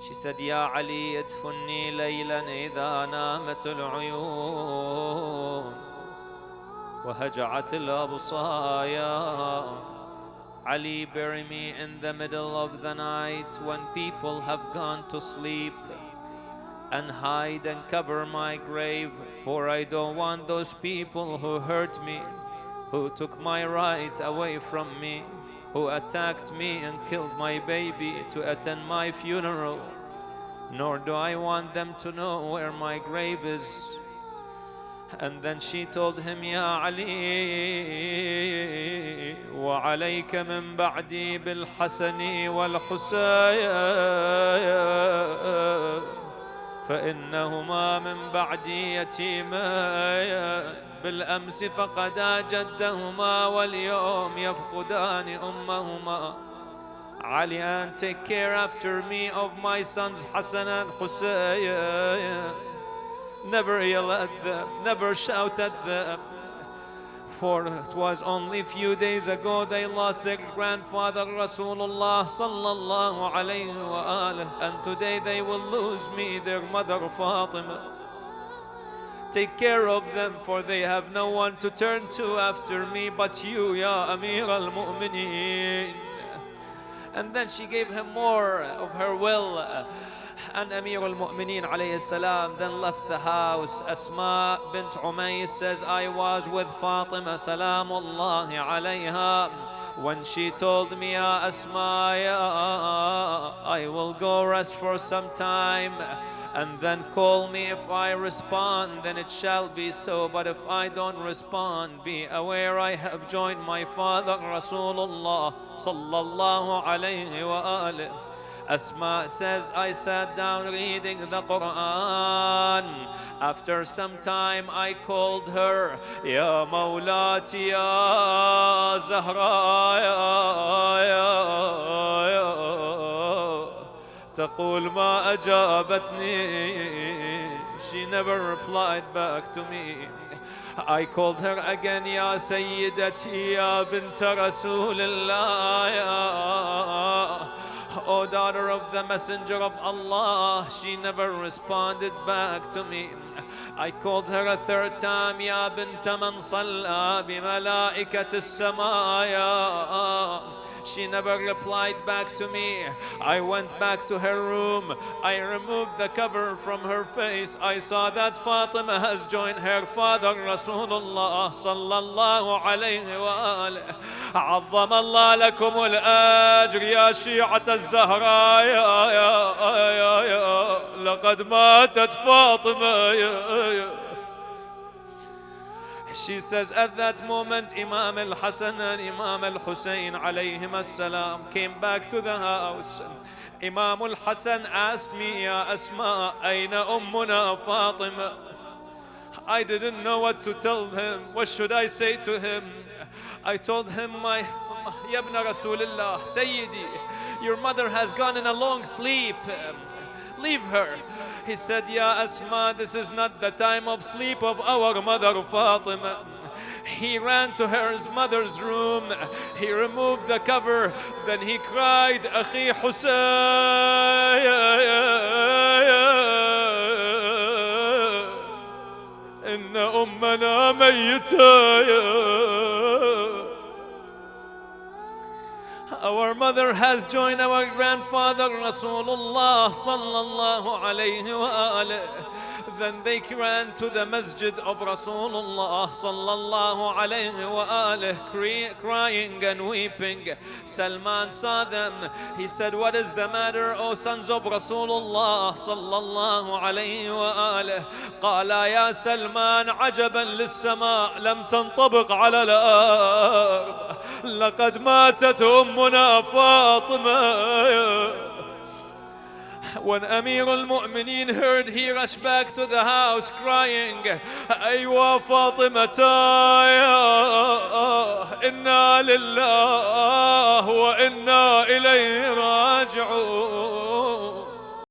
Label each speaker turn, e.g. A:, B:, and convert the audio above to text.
A: She said, يا علي ادفني ليلا إذا نامت العيون وهجعت الأبصايا Ali, bury me in the middle of the night when people have gone to sleep and hide and cover my grave, for I don't want those people who hurt me, who took my right away from me, who attacked me and killed my baby to attend my funeral. Nor do I want them to know where my grave is. And then she told him, يا علي وعليك من بعدي بالحسن والحسين فإنهما من بعدي يتيمان بالأمس فقدا جدهما واليوم يفقدان أمهما Ali and take care after me of my sons Hassan and Hussein Never yell at them, never shout at them. For it was only a few days ago they lost their grandfather Rasulullah sallallahu alayhi wa alihi, and today they will lose me, their mother Fatima. Take care of them, for they have no one to turn to after me but you, Ya Amir al Mu'mineen. And then she gave him more of her will. And Amir al-Mu'mineen alayhi salam then left the house. Asma bint Umays says, I was with Fatima salamullahi alayha. When she told me, Asma, I will go rest for some time and then call me if I respond, then it shall be so. But if I don't respond, be aware I have joined my father Rasulullah sallallahu alayhi wa alihi. Asma says, I sat down reading the Quran. After some time, I called her, Ya Mawlati, Ya Zahra, ya, ya. تقول ما أجابتني She never replied back to me I called her again يا سيدتي يا بنت رسول الله يا O daughter of the messenger of Allah She never responded back to me I called her a third time يا بنت من صلى بملائكة السماء She never replied back to me. I went back to her room. I removed the cover from her face. I saw that Fatima has joined her father Rasulullah sallallahu alayhi wa alihi. عظم الله لكم الأجر يا شيعة الزهراء يا يا يا يا لقد ماتت فاطمة يا يا She says, at that moment, Imam al Hassan and Imam al Hussein alayhim salam came back to the house. Imam al Hassan asked me, Ya Asma, Aina Ummuna Fatima? I didn't know what to tell him. What should I say to him? I told him, My Yabna Rasulullah, Sayyidi, your mother has gone in a long sleep. Leave her. He said, Ya Asma, this is not the time of sleep of our mother Fatima. He ran to her mother's room. He removed the cover. Then he cried, Akhi Husayn. إن أمنا ميتة Our mother has joined our grandfather Rasulullah sallallahu alayhi wa alihi. Then they ran to the masjid of Rasulullah sallallahu alayhi wa cry- crying and weeping. Salman saw them. He said, What is the matter, O sons of Rasulullah sallallahu alayhi wa alihi? قال يا سلمان عجبا للسماء لم تنطبق على الأرض لقد ماتت أمنا فاطمة When Amir al-Mu'mineen heard, he rushed back to the house crying, أيوة فاطمة يا إنا لله وإنا إليه راجعون